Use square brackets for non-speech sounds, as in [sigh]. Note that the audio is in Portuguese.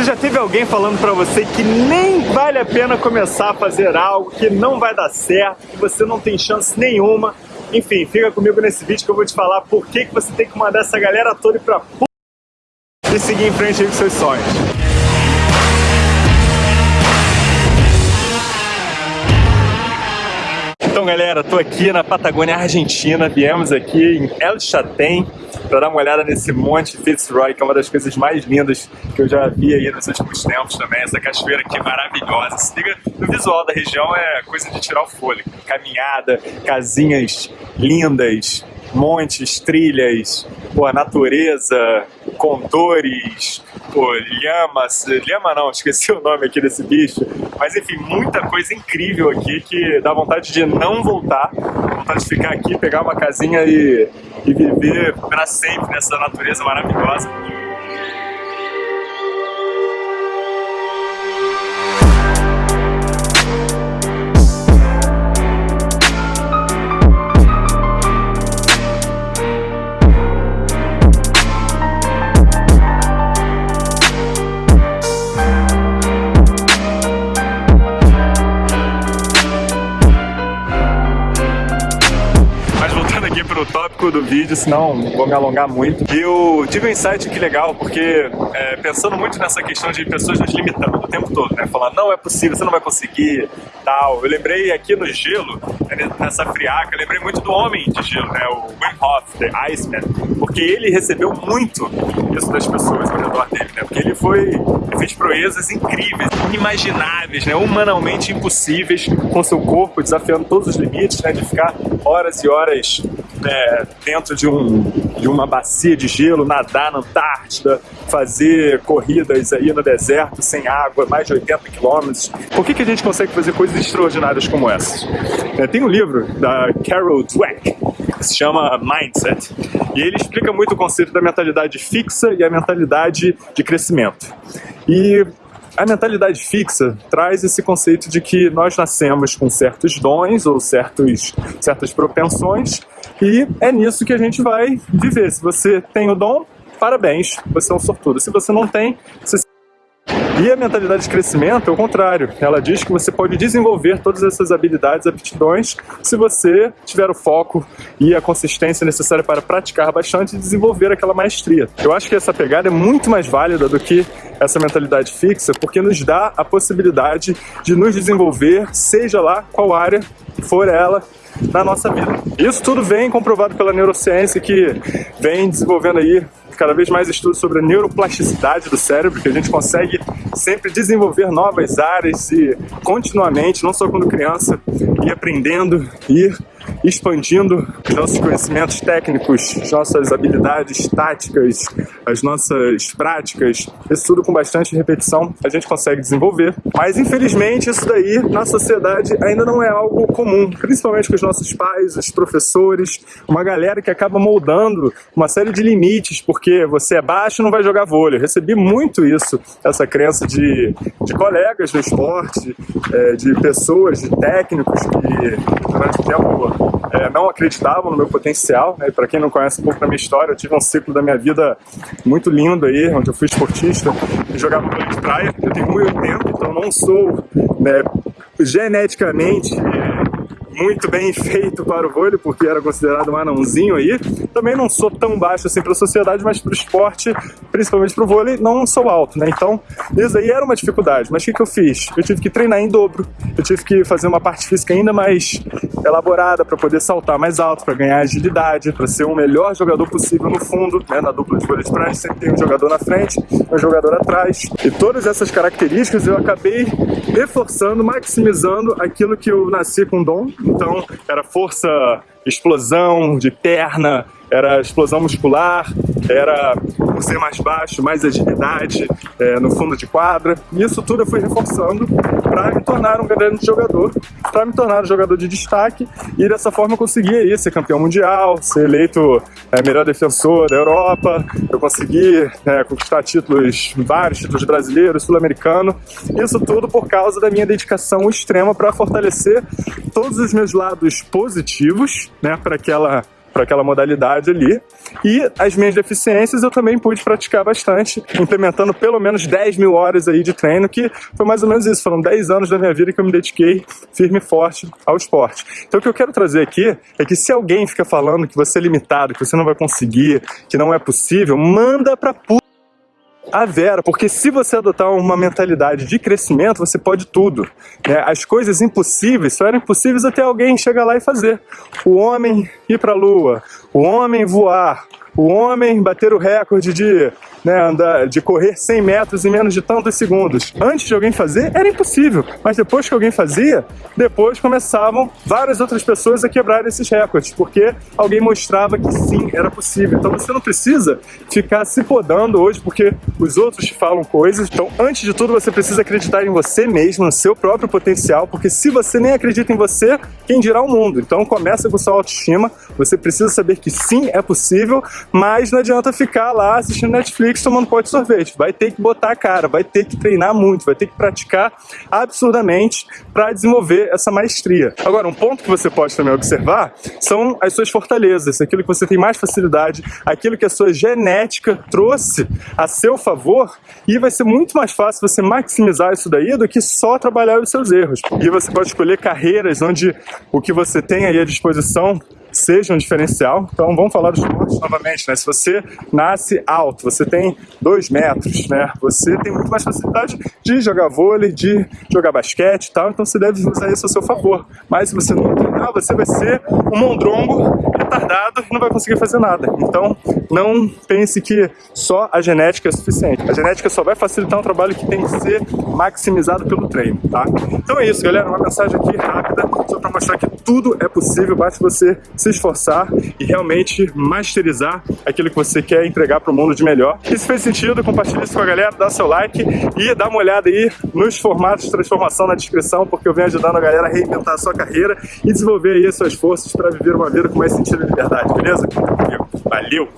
Você já teve alguém falando pra você que nem vale a pena começar a fazer algo, que não vai dar certo, que você não tem chance nenhuma? Enfim, fica comigo nesse vídeo que eu vou te falar por que, que você tem que mandar essa galera toda pra p... e seguir em frente aí com seus sonhos. Galera, tô aqui na Patagônia Argentina, viemos aqui em El Chatén para dar uma olhada nesse monte Fitzroy, que é uma das coisas mais lindas que eu já vi aí nos últimos tempos também, essa cachoeira aqui maravilhosa, se liga no visual da região, é coisa de tirar o fôlego, caminhada, casinhas lindas, montes, trilhas, pô, natureza, condores, pô, lhamas, lhama não, [laughs] esqueci o nome aqui desse bicho, mas enfim, muita coisa incrível aqui que dá vontade de não voltar, vontade de ficar aqui, pegar uma casinha e, e viver para sempre nessa natureza maravilhosa. Tópico do vídeo, senão vou me alongar muito. E eu tive um insight que legal, porque é, pensando muito nessa questão de pessoas nos limitando o tempo todo, né? Falando, não é possível, você não vai conseguir, tal. Eu lembrei aqui no gelo, nessa friaca, eu lembrei muito do homem de gelo, né? O Wim Hof, The Iceman, porque ele recebeu muito isso das pessoas ao redor dele, né? Porque ele foi, ele fez proezas incríveis, inimagináveis, né? Humanamente impossíveis com seu corpo, desafiando todos os limites, né? De ficar horas e horas é, dentro de, um, de uma bacia de gelo, nadar na Antártida, fazer corridas aí no deserto sem água, mais de 80 quilômetros. Por que, que a gente consegue fazer coisas extraordinárias como essas? É, tem um livro da Carol Dweck que se chama Mindset e ele explica muito o conceito da mentalidade fixa e a mentalidade de crescimento. E a mentalidade fixa traz esse conceito de que nós nascemos com certos dons ou certos, certas propensões e é nisso que a gente vai viver. Se você tem o dom, parabéns, você é um sortudo. Se você não tem, você e a mentalidade de crescimento é o contrário. Ela diz que você pode desenvolver todas essas habilidades, aptidões, se você tiver o foco e a consistência necessária para praticar bastante e desenvolver aquela maestria. Eu acho que essa pegada é muito mais válida do que essa mentalidade fixa, porque nos dá a possibilidade de nos desenvolver, seja lá qual área for ela, na nossa vida. Isso tudo vem comprovado pela neurociência que vem desenvolvendo aí cada vez mais estudos sobre a neuroplasticidade do cérebro, que a gente consegue sempre desenvolver novas áreas e continuamente, não só quando criança, ir aprendendo, ir expandindo os nossos conhecimentos técnicos, as nossas habilidades táticas, as nossas práticas, isso tudo com bastante repetição a gente consegue desenvolver. Mas infelizmente isso daí na sociedade ainda não é algo comum, principalmente com os nossos pais, os professores, uma galera que acaba moldando uma série de limites, porque você é baixo não vai jogar vôlei. Eu recebi muito isso, essa crença de, de colegas do esporte, é, de pessoas, de técnicos que durante o tempo é, não acreditavam no meu potencial. Né? Para quem não conhece um pouco da minha história, eu tive um ciclo da minha vida muito lindo aí, onde eu fui esportista e jogava vôlei de praia. Eu tenho 1,80, então não sou né, geneticamente muito bem feito para o vôlei, porque era considerado um anãozinho aí. Também não sou tão baixo assim para a sociedade, mas para o esporte, principalmente para o vôlei, não sou alto, né? Então, isso aí era uma dificuldade. Mas o que, que eu fiz? Eu tive que treinar em dobro, eu tive que fazer uma parte física ainda mais elaborada para poder saltar mais alto, para ganhar agilidade, para ser o melhor jogador possível no fundo, né? Na dupla de vôlei de praia sempre tem um jogador na frente, um jogador atrás. E todas essas características eu acabei reforçando, maximizando aquilo que eu nasci com dom, então era força, explosão de perna, era explosão muscular, era ser mais baixo, mais agilidade é, no fundo de quadra. E isso tudo eu fui reforçando para me tornar um grande jogador, para me tornar um jogador de destaque. E dessa forma eu consegui aí, ser campeão mundial, ser eleito é, melhor defensor da Europa, eu consegui é, conquistar títulos, vários títulos brasileiros, sul-americano, isso tudo por causa da minha dedicação extrema para fortalecer todos os meus lados positivos, né, para aquela para aquela modalidade ali. E as minhas deficiências eu também pude praticar bastante, implementando pelo menos 10 mil horas aí de treino, que foi mais ou menos isso. Foram 10 anos da minha vida que eu me dediquei firme e forte ao esporte. Então o que eu quero trazer aqui é que se alguém fica falando que você é limitado, que você não vai conseguir, que não é possível, manda pra puta a Vera, porque se você adotar uma mentalidade de crescimento, você pode tudo. Né? As coisas impossíveis só eram impossíveis até alguém chegar lá e fazer. O homem ir para a lua, o homem voar, o homem bater o recorde de, né, andar, de correr 100 metros em menos de tantos segundos. Antes de alguém fazer, era impossível. Mas depois que alguém fazia, depois começavam várias outras pessoas a quebrar esses recordes, porque alguém mostrava que sim, era possível. Então você não precisa ficar se podando hoje porque os outros te falam coisas. Então, antes de tudo, você precisa acreditar em você mesmo, no seu próprio potencial, porque se você nem acredita em você, quem dirá o mundo? Então começa com sua autoestima, você precisa saber que sim, é possível, mas não adianta ficar lá assistindo Netflix tomando pote de sorvete. Vai ter que botar a cara, vai ter que treinar muito, vai ter que praticar absurdamente para desenvolver essa maestria. Agora, um ponto que você pode também observar são as suas fortalezas, aquilo que você tem mais facilidade, aquilo que a sua genética trouxe a seu favor e vai ser muito mais fácil você maximizar isso daí do que só trabalhar os seus erros. E você pode escolher carreiras onde o que você tem aí à disposição seja um diferencial. Então vamos falar dos esportes novamente, né? Se você nasce alto, você tem dois metros, né? Você tem muito mais facilidade de jogar vôlei, de jogar basquete e tal, então você deve usar isso a seu favor. Mas se você não treinar, você vai ser um mondrongo retardado e não vai conseguir fazer nada. Então não pense que só a genética é suficiente. A genética só vai facilitar um trabalho que tem que ser maximizado pelo treino, tá? Então é isso, galera. Uma mensagem aqui rápida que tudo é possível, basta você se esforçar e realmente masterizar aquilo que você quer entregar para o mundo de melhor. E se fez sentido, compartilhe isso com a galera, dá seu like e dá uma olhada aí nos formatos de transformação na descrição, porque eu venho ajudando a galera a reinventar a sua carreira e desenvolver aí as suas forças para viver uma vida com mais sentido e liberdade, beleza? Valeu!